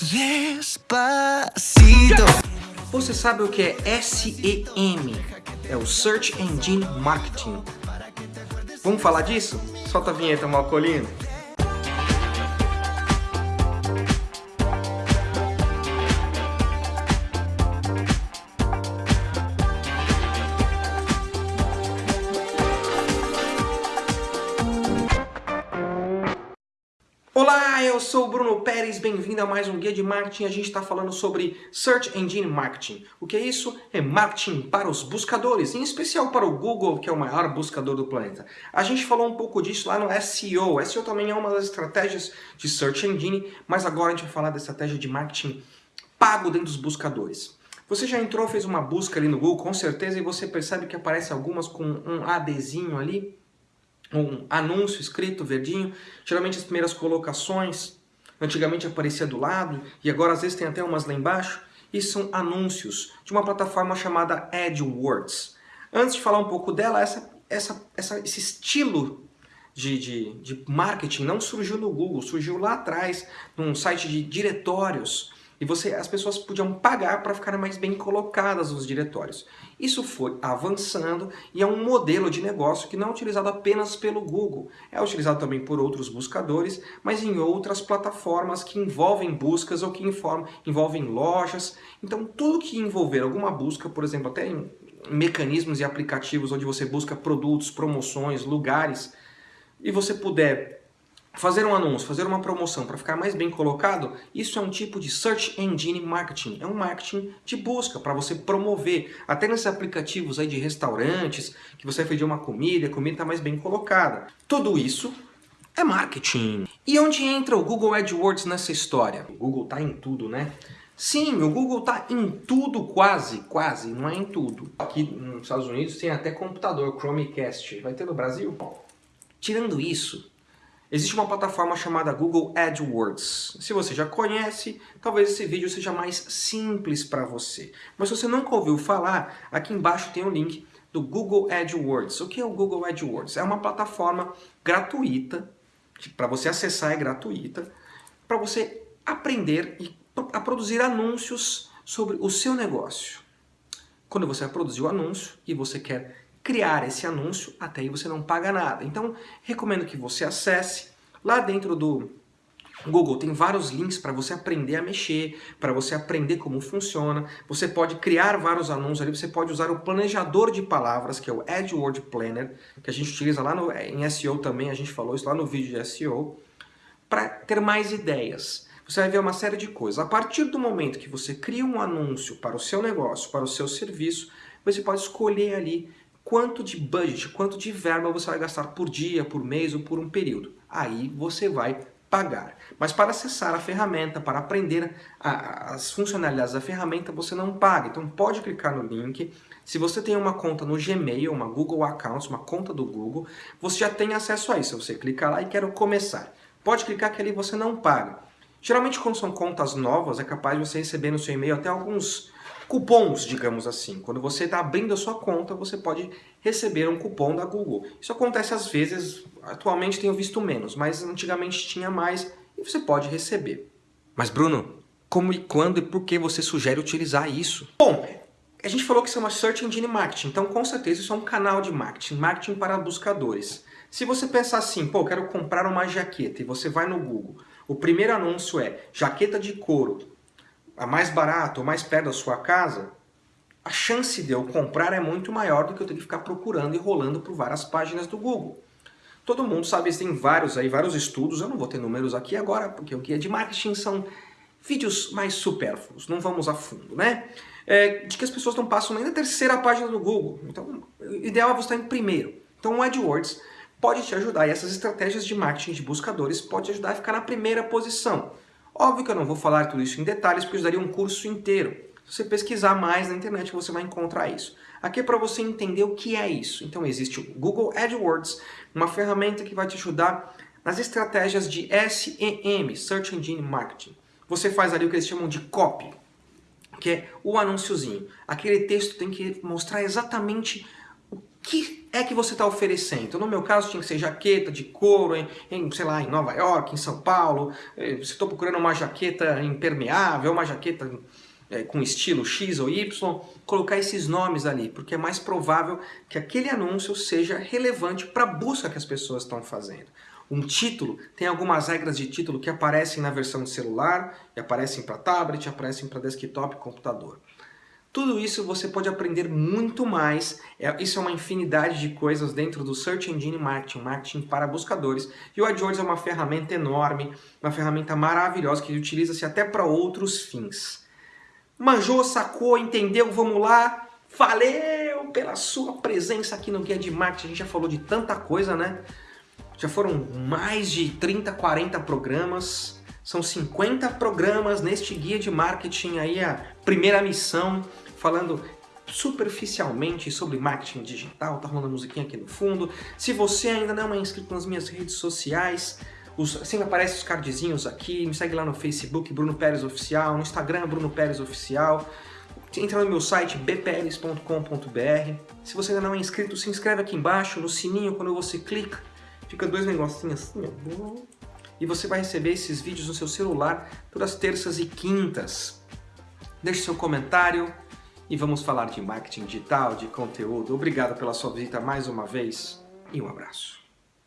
Despacito. Você sabe o que é SEM? É o Search Engine Marketing. Vamos falar disso? Solta a vinheta, Malcolino. Olá, eu sou o Bruno Pérez, bem-vindo a mais um Guia de Marketing. A gente está falando sobre Search Engine Marketing. O que é isso? É marketing para os buscadores, em especial para o Google, que é o maior buscador do planeta. A gente falou um pouco disso lá no SEO. SEO também é uma das estratégias de Search Engine, mas agora a gente vai falar da estratégia de marketing pago dentro dos buscadores. Você já entrou, fez uma busca ali no Google, com certeza, e você percebe que aparece algumas com um ADzinho ali, um anúncio escrito verdinho, geralmente as primeiras colocações, antigamente aparecia do lado, e agora às vezes tem até umas lá embaixo, e são anúncios de uma plataforma chamada AdWords. Antes de falar um pouco dela, essa, essa, essa, esse estilo de, de, de marketing não surgiu no Google, surgiu lá atrás, num site de diretórios, e você, as pessoas podiam pagar para ficarem mais bem colocadas nos diretórios. Isso foi avançando e é um modelo de negócio que não é utilizado apenas pelo Google. É utilizado também por outros buscadores, mas em outras plataformas que envolvem buscas ou que envolvem lojas. Então tudo que envolver alguma busca, por exemplo, até em mecanismos e aplicativos onde você busca produtos, promoções, lugares, e você puder fazer um anúncio, fazer uma promoção para ficar mais bem colocado, isso é um tipo de Search Engine Marketing. É um marketing de busca para você promover. Até nesses aplicativos aí de restaurantes, que você vai pedir uma comida, a comida está mais bem colocada. Tudo isso é marketing. E onde entra o Google AdWords nessa história? O Google está em tudo, né? Sim, o Google está em tudo quase, quase, não é em tudo. Aqui nos Estados Unidos tem até computador, Chromecast. Vai ter no Brasil? Tirando isso, Existe uma plataforma chamada Google AdWords. Se você já conhece, talvez esse vídeo seja mais simples para você. Mas se você nunca ouviu falar, aqui embaixo tem o link do Google AdWords. O que é o Google AdWords? É uma plataforma gratuita, para você acessar é gratuita, para você aprender e a produzir anúncios sobre o seu negócio. Quando você produzir o anúncio e você quer criar esse anúncio, até aí você não paga nada. Então, recomendo que você acesse. Lá dentro do Google tem vários links para você aprender a mexer, para você aprender como funciona. Você pode criar vários anúncios ali, você pode usar o planejador de palavras, que é o AdWord Planner, que a gente utiliza lá no, em SEO também, a gente falou isso lá no vídeo de SEO, para ter mais ideias. Você vai ver uma série de coisas. A partir do momento que você cria um anúncio para o seu negócio, para o seu serviço, você pode escolher ali quanto de budget, quanto de verba você vai gastar por dia, por mês ou por um período. Aí você vai pagar. Mas para acessar a ferramenta, para aprender a, as funcionalidades da ferramenta, você não paga. Então pode clicar no link. Se você tem uma conta no Gmail, uma Google Accounts, uma conta do Google, você já tem acesso a isso. Você clica lá e quer começar. Pode clicar que ali você não paga. Geralmente quando são contas novas, é capaz de você receber no seu e-mail até alguns cupons, digamos assim. Quando você está abrindo a sua conta, você pode receber um cupom da Google. Isso acontece às vezes, atualmente tenho visto menos, mas antigamente tinha mais e você pode receber. Mas Bruno, como e quando e por que você sugere utilizar isso? Bom, a gente falou que isso é uma Search Engine Marketing, então com certeza isso é um canal de marketing, marketing para buscadores. Se você pensar assim, pô, quero comprar uma jaqueta e você vai no Google, o primeiro anúncio é jaqueta de couro, a mais barata ou mais perto da sua casa, a chance de eu comprar é muito maior do que eu ter que ficar procurando e rolando por várias páginas do Google. Todo mundo sabe, tem vários aí, vários estudos, eu não vou ter números aqui agora, porque o guia de marketing são vídeos mais supérfluos, não vamos a fundo, né? É, de que as pessoas não passam nem na terceira página do Google. Então, o ideal é você estar em primeiro. Então, o AdWords pode te ajudar, e essas estratégias de marketing de buscadores pode te ajudar a ficar na primeira posição. Óbvio que eu não vou falar tudo isso em detalhes, porque eu daria um curso inteiro. Se você pesquisar mais na internet, você vai encontrar isso. Aqui é para você entender o que é isso. Então existe o Google AdWords, uma ferramenta que vai te ajudar nas estratégias de SEM, Search Engine Marketing. Você faz ali o que eles chamam de copy, que é o anúnciozinho. Aquele texto tem que mostrar exatamente que é que você está oferecendo? No meu caso, tinha que ser jaqueta de couro em, em, sei lá, em Nova York, em São Paulo. Eh, se estou procurando uma jaqueta impermeável, uma jaqueta é, com estilo X ou Y, colocar esses nomes ali, porque é mais provável que aquele anúncio seja relevante para a busca que as pessoas estão fazendo. Um título, tem algumas regras de título que aparecem na versão de celular, e aparecem para tablet, aparecem para desktop e computador. Tudo isso você pode aprender muito mais, é, isso é uma infinidade de coisas dentro do Search Engine Marketing, marketing para buscadores. E o AdWords é uma ferramenta enorme, uma ferramenta maravilhosa que utiliza-se até para outros fins. Manjou, sacou, entendeu? Vamos lá! Valeu pela sua presença aqui no Guia de Marketing, a gente já falou de tanta coisa, né? Já foram mais de 30, 40 programas, são 50 programas neste guia de marketing aí, a primeira missão, falando superficialmente sobre marketing digital, tá rolando musiquinha aqui no fundo. Se você ainda não é inscrito nas minhas redes sociais, os, sempre aparecem os cardzinhos aqui, me segue lá no Facebook, Bruno Pérez Oficial, no Instagram, Bruno Pérez Oficial. Entra no meu site bperes.com.br. Se você ainda não é inscrito, se inscreve aqui embaixo, no sininho, quando você clica, fica dois negocinhos assim, ó e você vai receber esses vídeos no seu celular todas terças e quintas. Deixe seu comentário e vamos falar de marketing digital, de conteúdo. Obrigado pela sua visita mais uma vez e um abraço.